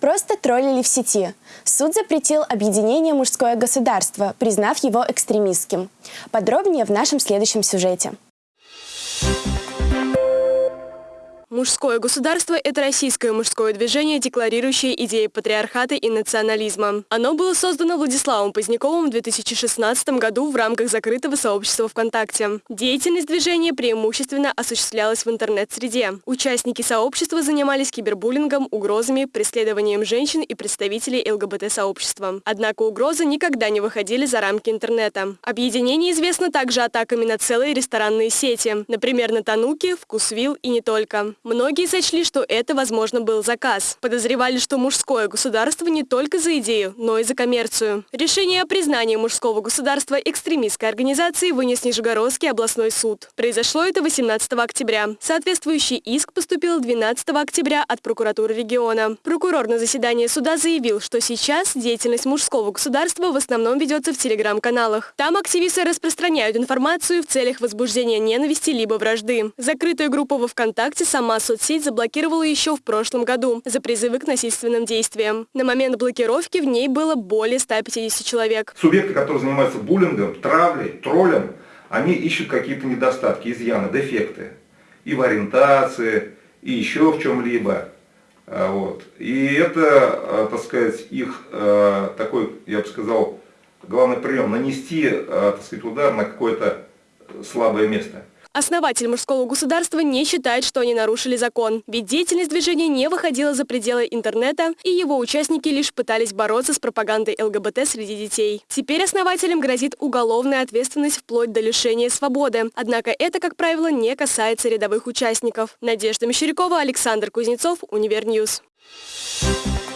Просто троллили в сети. Суд запретил объединение «Мужское государство», признав его экстремистским. Подробнее в нашем следующем сюжете. Мужское государство – это российское мужское движение, декларирующее идеи патриархата и национализма. Оно было создано Владиславом Поздняковым в 2016 году в рамках закрытого сообщества ВКонтакте. Деятельность движения преимущественно осуществлялась в интернет-среде. Участники сообщества занимались кибербуллингом, угрозами, преследованием женщин и представителей ЛГБТ-сообщества. Однако угрозы никогда не выходили за рамки интернета. Объединение известно также атаками на целые ресторанные сети, например, на Тануки, Вкусвилл и не только. Многие сочли, что это, возможно, был заказ. Подозревали, что мужское государство не только за идею, но и за коммерцию. Решение о признании мужского государства экстремистской организации вынес Нижегородский областной суд. Произошло это 18 октября. Соответствующий иск поступил 12 октября от прокуратуры региона. Прокурор на заседании суда заявил, что сейчас деятельность мужского государства в основном ведется в телеграм-каналах. Там активисты распространяют информацию в целях возбуждения ненависти либо вражды. Закрытая группа во ВКонтакте сама Сама соцсеть заблокировала еще в прошлом году за призывы к насильственным действиям. На момент блокировки в ней было более 150 человек. Субъекты, которые занимаются буллингом, травлей, троллем, они ищут какие-то недостатки, изъяны, дефекты. И в ориентации, и еще в чем-либо. А, вот. И это, а, так сказать, их а, такой, я бы сказал, главный прием, нанести, так сказать, удар на какое-то слабое место. Основатель мужского государства не считает, что они нарушили закон, ведь деятельность движения не выходила за пределы интернета, и его участники лишь пытались бороться с пропагандой ЛГБТ среди детей. Теперь основателям грозит уголовная ответственность вплоть до лишения свободы. Однако это, как правило, не касается рядовых участников. Надежда Мещерякова, Александр Кузнецов, Универ News. Thank